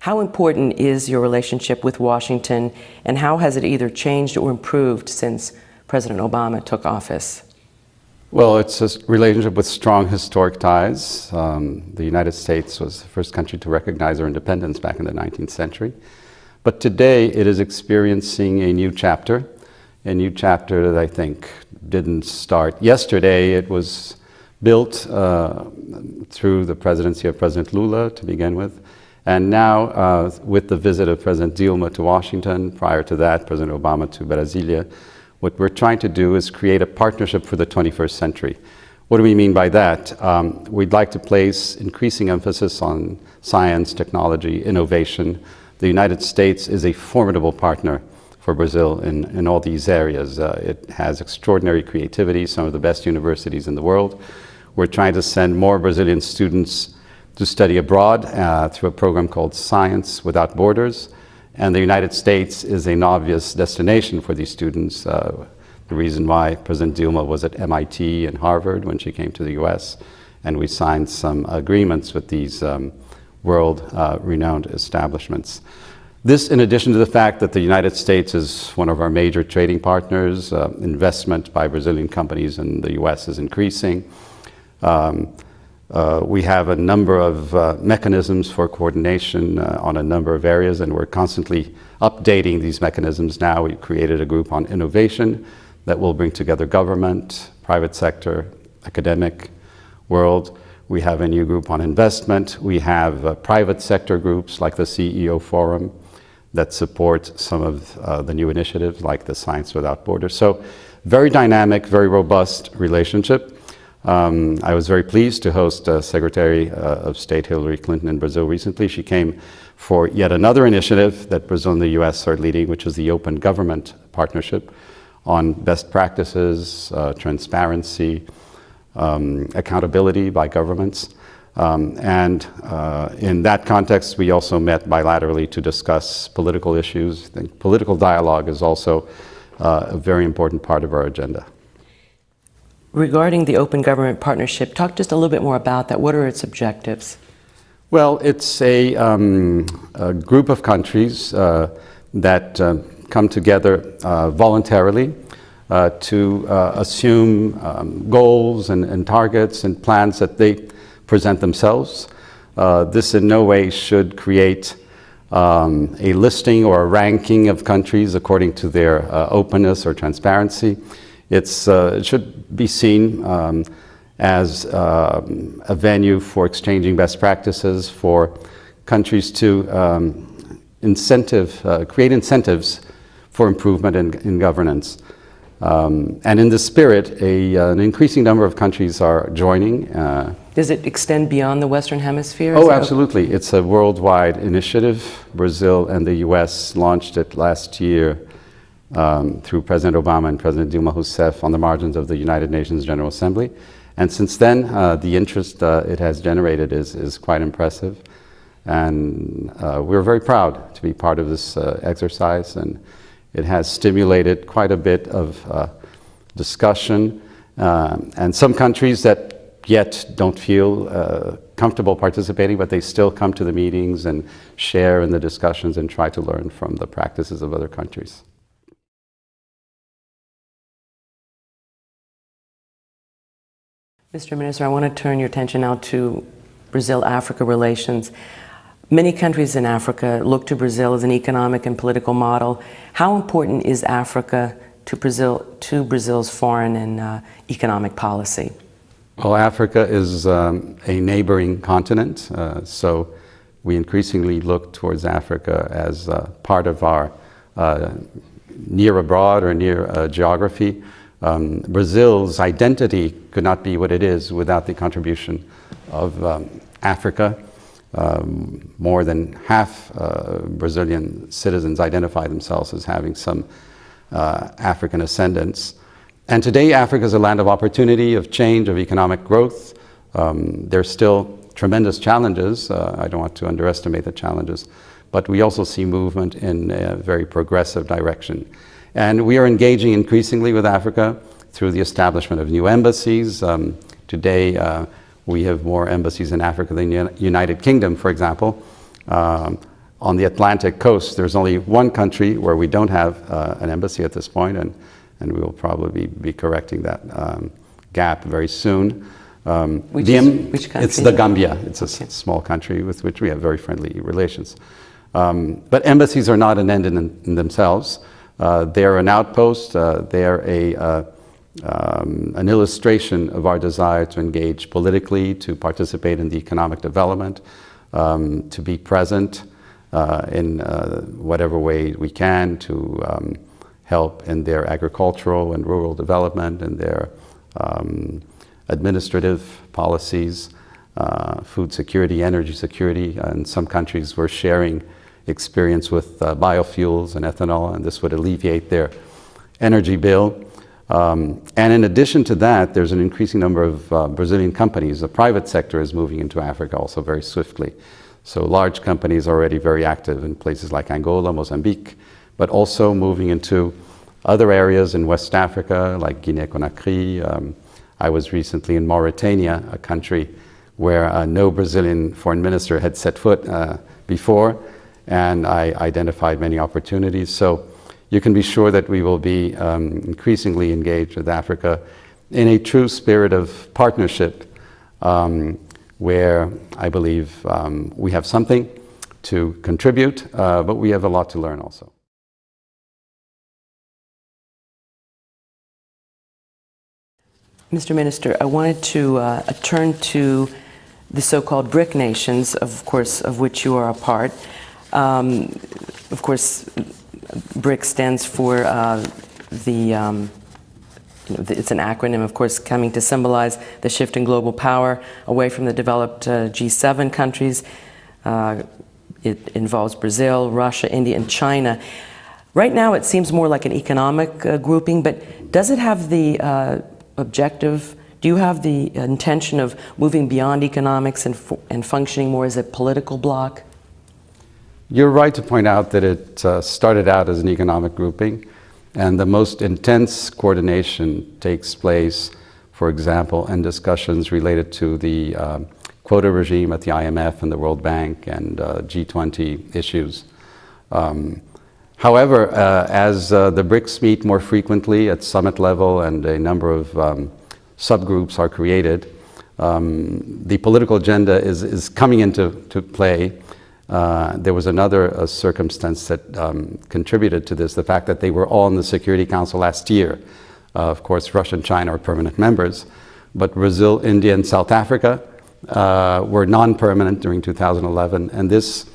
How important is your relationship with Washington, and how has it either changed or improved since President Obama took office? Well, it's a relationship with strong historic ties. Um, the United States was the first country to recognize our independence back in the 19th century. But today it is experiencing a new chapter, a new chapter that I think didn't start yesterday. It was built uh, through the presidency of President Lula to begin with. And now, uh, with the visit of President Dilma to Washington, prior to that, President Obama to Brasilia, what we're trying to do is create a partnership for the 21st century. What do we mean by that? Um, we'd like to place increasing emphasis on science, technology, innovation. The United States is a formidable partner for Brazil in, in all these areas. Uh, it has extraordinary creativity, some of the best universities in the world. We're trying to send more Brazilian students to study abroad uh, through a program called Science Without Borders. And the United States is an obvious destination for these students. Uh, the reason why President Dilma was at MIT and Harvard when she came to the US. And we signed some agreements with these um, world-renowned uh, establishments. This, in addition to the fact that the United States is one of our major trading partners, uh, investment by Brazilian companies in the US is increasing. Um, uh, we have a number of uh, mechanisms for coordination uh, on a number of areas, and we're constantly updating these mechanisms now. We've created a group on innovation that will bring together government, private sector, academic world. We have a new group on investment. We have uh, private sector groups like the CEO Forum that support some of uh, the new initiatives like the Science Without Borders. So very dynamic, very robust relationship. Um, I was very pleased to host uh, Secretary uh, of State Hillary Clinton in Brazil recently. She came for yet another initiative that Brazil and the US are leading, which is the Open Government Partnership on best practices, uh, transparency, um, accountability by governments. Um, and uh, in that context, we also met bilaterally to discuss political issues. I think political dialogue is also uh, a very important part of our agenda. Regarding the Open Government Partnership, talk just a little bit more about that. What are its objectives? Well, it's a, um, a group of countries uh, that uh, come together uh, voluntarily uh, to uh, assume um, goals and, and, targets and plans that they present themselves. Uh, this in no way should create um, a listing or a ranking of countries according to their openness or transparency. It's, uh, it should be seen um, as um, a venue for exchanging best practices for countries to um, incentive, uh, create incentives for improvement in, in governance. Um, and in this spirit, a, uh, an increasing number of countries are joining. Uh, Does it extend beyond the Western Hemisphere? Oh, absolutely. It's a worldwide initiative. Brazil and the U.S. launched it last year um, through President Obama and President Dilma Rousseff on the margins of the United Nations General Assembly. And since then, uh, the interest uh, it has generated is, is quite impressive. And uh, we're very proud to be part of this uh, exercise. And it has stimulated quite a bit of uh, discussion. Um, and some countries that yet don't feel uh, comfortable participating, but they still come to the meetings and share in the discussions and try to learn from the practices of other countries. Mr. Minister, I want to turn your attention now to Brazil-Africa relations. Many countries in Africa look to Brazil as an economic and political model. How important is Africa to, Brazil, to Brazil's foreign and uh, economic policy? Well, Africa is um, a neighboring continent, uh, so we increasingly look towards Africa as uh, part of our uh, near abroad or near uh, geography. Um, Brazil's identity could not be what it is without the contribution of um, Africa. Um, more than half uh, Brazilian citizens identify themselves as having some uh, African ascendants. And today, Africa is a land of opportunity, of change, of economic growth. Um, there's still tremendous challenges. Uh, I don't want to underestimate the challenges, but we also see movement in a very progressive direction. And we are engaging increasingly with Africa through the establishment of new embassies. Um, today, uh, we have more embassies in Africa than the United Kingdom, for example. Um, on the Atlantic coast, there's only one country where we don't have uh, an embassy at this point, and, and we will probably be correcting that um, gap very soon. Um, which, the, is, which country? It's the Gambia. It's a okay. small country with which we have very friendly relations. Um, but embassies are not an end in, in themselves. Uh, they're an outpost. Uh, they're a, uh, um, an illustration of our desire to engage politically, to participate in the economic development, um, to be present in whatever way we can to um, help in their agricultural and rural development and their um, administrative policies, uh, food security, energy security. In some countries, we're sharing experience with uh, biofuels and ethanol, and this would alleviate their energy bill. Um, and in addition to that, there's an increasing number of uh, Brazilian companies. The private sector is moving into Africa also very swiftly. So large companies are already very active in places like Angola, Mozambique, but also moving into other areas in West Africa, like Guinea-Conakry. Um, I was recently in Mauritania, a country where uh, no Brazilian foreign minister had set foot uh, before, and I identified many opportunities. So you can be sure that we will be um, increasingly engaged with Africa in a true spirit of partnership um, where I believe um, we have something to contribute, uh, but we have a lot to learn also. Mr. Minister, I wanted to uh, turn to the so-called BRIC nations, of course, of which you are a part. Um, of course, BRIC stands for uh, the, um, you know, it's an acronym, of course, coming to symbolize the shift in global power away from the developed uh, G7 countries. Uh, it involves Brazil, Russia, India, and China. Right now, it seems more like an economic uh, grouping, but does it have the uh, objective do you have the intention of moving beyond economics and, and functioning more as a political bloc? You're right to point out that it uh, started out as an economic grouping, and the most intense coordination takes place, for example, in discussions related to the um, quota regime at the IMF and the World Bank and uh, G20 issues. Um, however, uh, as uh, the BRICS meet more frequently at summit level and a number of um, subgroups are created, um, the political agenda is, is coming into to play uh, there was another uh, circumstance that um, contributed to this, the fact that they were all in the Security Council last year. Uh, of course, Russia and China are permanent members, but Brazil, India, and South Africa uh, were non-permanent during 2011, and this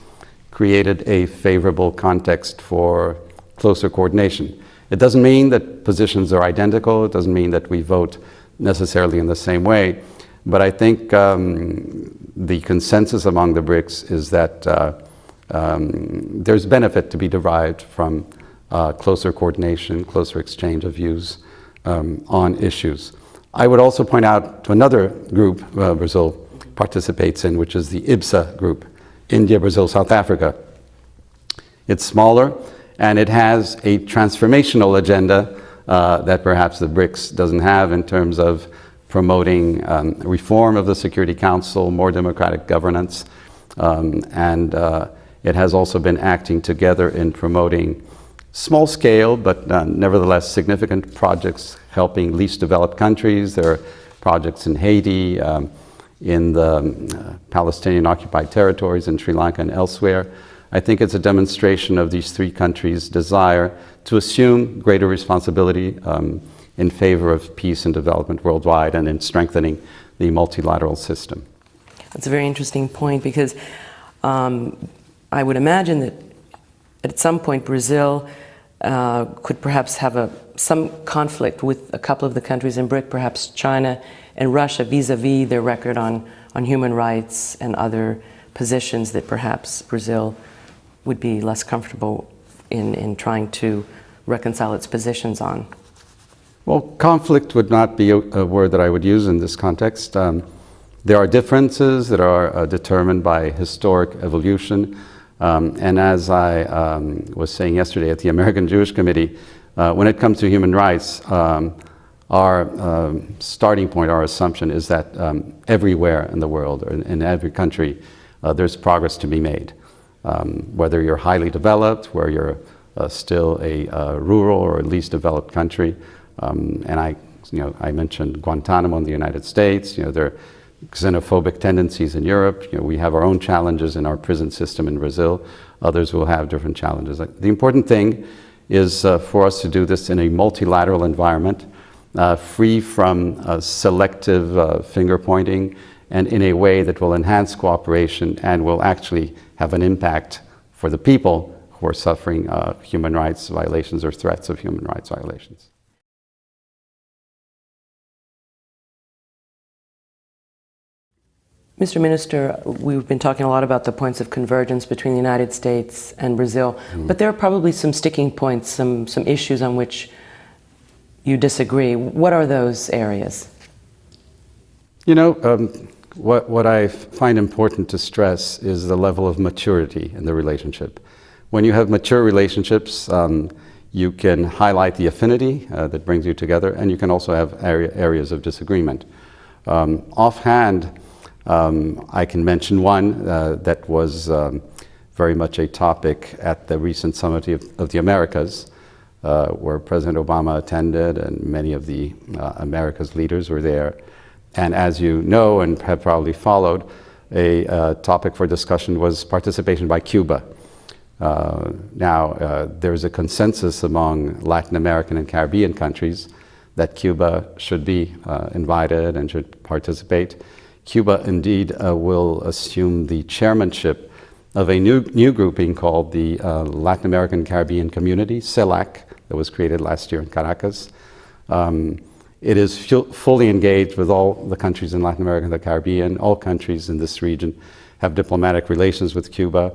created a favorable context for closer coordination. It doesn't mean that positions are identical, it doesn't mean that we vote necessarily in the same way, but I think um, the consensus among the BRICS is that uh, um, there's benefit to be derived from uh, closer coordination, closer exchange of views um, on issues. I would also point out to another group uh, Brazil participates in, which is the IBSA group, India, Brazil, South Africa. It's smaller and it has a transformational agenda uh, that perhaps the BRICS doesn't have in terms of promoting um, reform of the Security Council, more democratic governance, um, and uh, it has also been acting together in promoting small scale, but uh, nevertheless significant projects helping least developed countries. There are projects in Haiti, um, in the um, uh, Palestinian occupied territories, in Sri Lanka and elsewhere. I think it's a demonstration of these three countries' desire to assume greater responsibility um, in favor of peace and development worldwide and in strengthening the multilateral system. That's a very interesting point because um, I would imagine that at some point Brazil uh, could perhaps have a, some conflict with a couple of the countries in BRIC, perhaps China and Russia vis-a-vis -vis their record on, on human rights and other positions that perhaps Brazil would be less comfortable in, in trying to reconcile its positions on. Well, conflict would not be a, a, word that I would use in this context. Um, there are differences that are uh, determined by historic evolution. Um, and as I um, was saying yesterday at the American Jewish Committee, uh, when it comes to human rights, um, our um, starting point, our assumption is that um, everywhere in the world, or in, in every country, uh, there's progress to be made. um, whether you're highly developed, where you're uh, still a uh, rural or least developed country. Um, and I, you know, I mentioned Guantanamo in the United States. You know, there are xenophobic tendencies in Europe. You know, we have our own challenges in our prison system in Brazil. Others will have different challenges. The important thing is uh, for us to do this in a multilateral environment, uh, free from uh, selective uh, finger pointing, and in a way that will enhance cooperation and will actually have an impact for the people who are suffering uh, human rights violations or threats of human rights violations. Mr. Minister, we've been talking a lot about the points of convergence between the United States and Brazil, mm. but there are probably some sticking points, some, some issues on which you disagree. What are those areas? You know, um, what, what I find important to stress is the level of maturity in the relationship. When you have mature relationships, um, you can highlight the affinity uh, that brings you together, and you can also have area, areas of disagreement. Um, offhand, um, I can mention one uh, that was um, very much a topic at the recent Summit of, of the Americas, uh, where President Obama attended and many of the uh, America's leaders were there. And as you know and have probably followed, a uh, topic for discussion was participation by Cuba. Uh, now, uh, there's a consensus among Latin American and Caribbean countries that Cuba should be invited and should participate. Cuba indeed uh, will assume the chairmanship of a new, new grouping called the uh, Latin American Caribbean Community, CELAC, that was created last year in Caracas. Um, it is fully engaged with all the countries in Latin America and the Caribbean. All countries in this region have diplomatic relations with Cuba.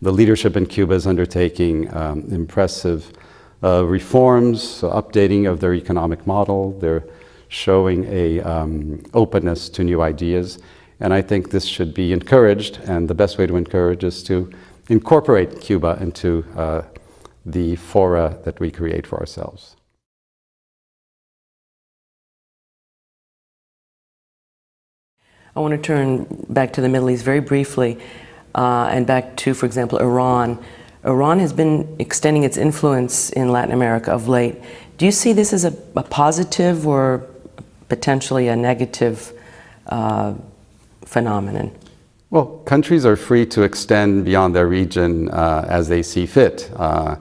The leadership in Cuba is undertaking um, impressive uh, reforms, updating of their economic model. They're showing a um, openness to new ideas. And I think this should be encouraged, and the best way to encourage is to incorporate Cuba into uh, the fora that we create for ourselves. I want to turn back to the Middle East very briefly uh, and back to, for example, Iran. Iran has been extending its influence in Latin America of late. Do you see this as a, a positive or potentially a negative uh, phenomenon? Well, countries are free to extend beyond their region uh, as they see fit. Uh,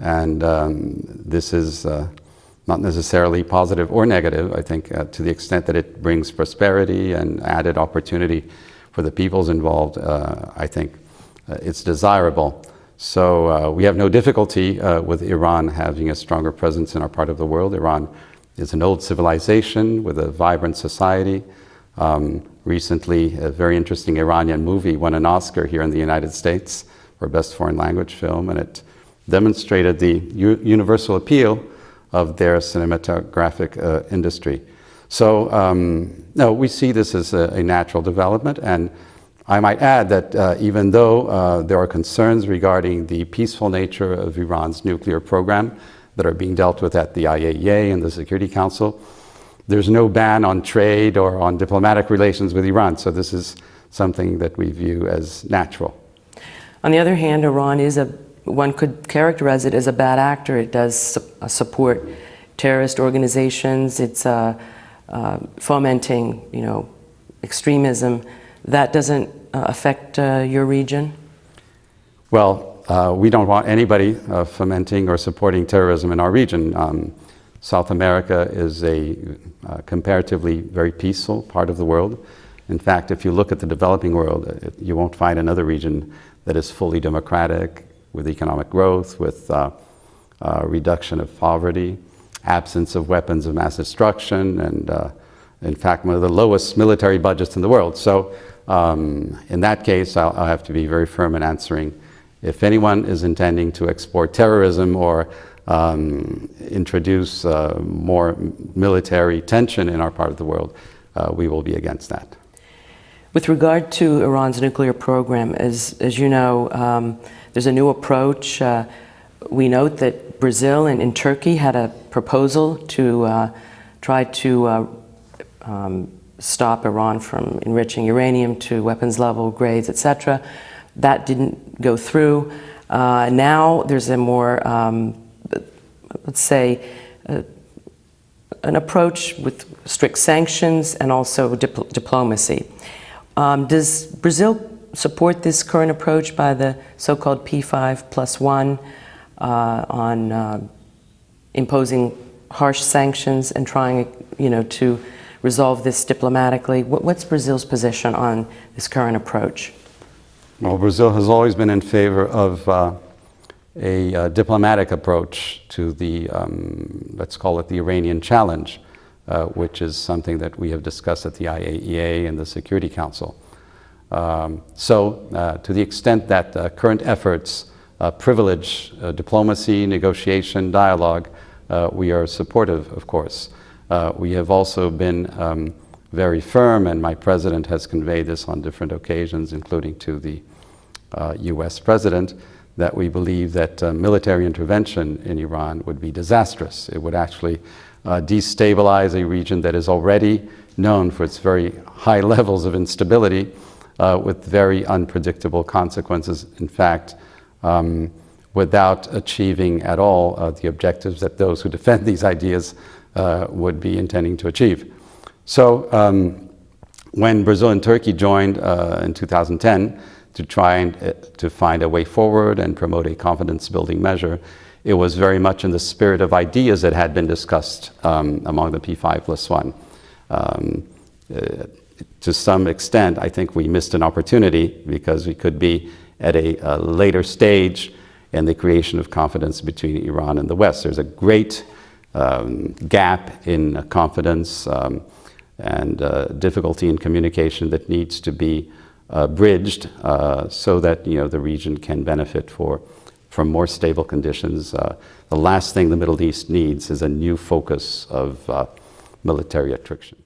and um, this is uh, not necessarily positive or negative, I think, uh, to the extent that it brings prosperity and added opportunity for the peoples involved, uh, I think it's desirable. So we have no difficulty with Iran having a stronger presence in our part of the world. Iran is an old civilization with a vibrant society. Um, recently, a very interesting Iranian movie won an Oscar here in the United States for Best Foreign Language Film, and it demonstrated the universal appeal of their cinematographic uh, industry. So, um, no, we see this as a, a, natural development, and I might add that uh, even though uh, there are concerns regarding the peaceful nature of Iran's nuclear program, that are being dealt with at the IAEA and the Security Council. There's no ban on trade or on diplomatic relations with Iran, so this is something that we view as natural. On the other hand, Iran is a, one could characterize it as a bad actor. It does su uh, support terrorist organizations. It's uh, uh, fomenting, you know, extremism. That doesn't uh, affect uh, your region? Well, uh, we don't want anybody uh, fomenting or supporting terrorism in our region. Um, South America is a uh, comparatively very peaceful part of the world. In fact, if you look at the developing world, it, you won't find another region that is fully democratic, with economic growth, with uh, uh, reduction of poverty, absence of weapons of mass destruction, and uh, in fact, one of the lowest military budgets in the world. So um, in that case, I'll, I'll have to be very firm in answering if anyone is intending to export terrorism or um, introduce uh, more military tension in our part of the world, uh, we will be against that. With regard to Iran's nuclear program, as, as you know, um, there's a new approach. Uh, we note that Brazil and, and, Turkey had a proposal to uh, try to uh, um, stop Iran from enriching uranium to weapons level grades, etc. that didn't go through. Uh, now there's a more, um, let's say, uh, an approach with strict sanctions and also dipl diplomacy. Um, does Brazil support this current approach by the so-called P5 plus one uh, on uh, imposing harsh sanctions and trying, you know, to resolve this diplomatically? What, what's Brazil's position on this current approach? Well, Brazil has always been in favor of uh, a uh, diplomatic approach to the, um, let's call it the Iranian challenge, uh, which is something that we have discussed at the IAEA and the Security Council. Um, so, uh, to the extent that uh, current efforts uh, privilege diplomacy, negotiation, dialogue, we are supportive, of course. we have also been um, very firm, and my president has conveyed this on different occasions, including to the US president, that we believe that uh, military intervention in Iran would be disastrous. It would actually uh, destabilize a region that is already known for its very high levels of instability uh, with very unpredictable consequences. In fact, um, without achieving at all uh, the objectives that those who defend these ideas uh, would be intending to achieve. So um, when Brazil and Turkey joined uh, in 2010, to try and uh, to find a way forward and promote a confidence building measure. It was very much in the spirit of ideas that had been discussed um, among the P5 plus one. Um, uh, to some extent, I think we missed an opportunity because we could be at a, a, later stage in the creation of confidence between Iran and the West. There's a great um, gap in confidence um, and uh, difficulty in communication that needs to be uh, bridged uh, so that you know the region can benefit for from more stable conditions. Uh, the last thing the Middle East needs is a new focus of uh, military attrition.